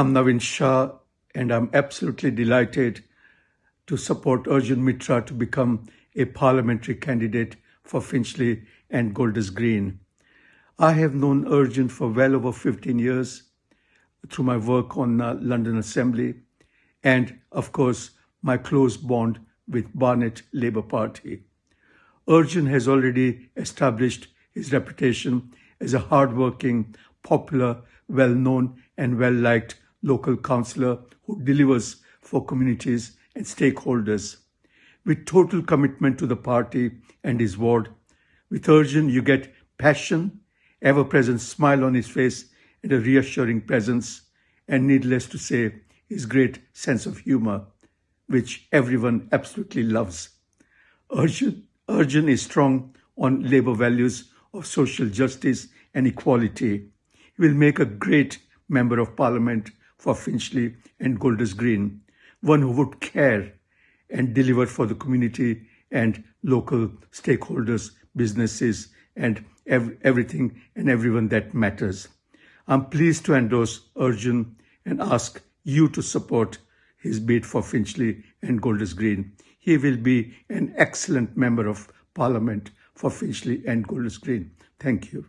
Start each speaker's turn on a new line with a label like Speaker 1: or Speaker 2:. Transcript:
Speaker 1: I'm Navin Shah and I'm absolutely delighted to support Arjun Mittra to become a parliamentary candidate for Finchley and Golders Green. I have known Arjun for well over 15 years through my work on uh, London Assembly and, of course, my close bond with Barnet Labour Party. Arjun has already established his reputation as a hardworking, popular, well-known and well-liked local councillor who delivers for communities and stakeholders. With total commitment to the party and his ward, with Arjun you get passion, ever-present smile on his face and a reassuring presence, and needless to say, his great sense of humour, which everyone absolutely loves. Arjun, Arjun is strong on labour values of social justice and equality. He will make a great Member of Parliament for Finchley and Golders Green, one who would care and deliver for the community and local stakeholders, businesses, and ev everything and everyone that matters. I'm pleased to endorse Arjun and ask you to support his bid for Finchley and Golders Green. He will be an excellent member of Parliament for Finchley and Golders Green. Thank you.